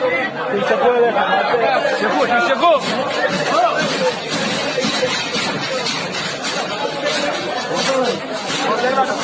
Si se puede. Se fue, se fue. Obsérvalo.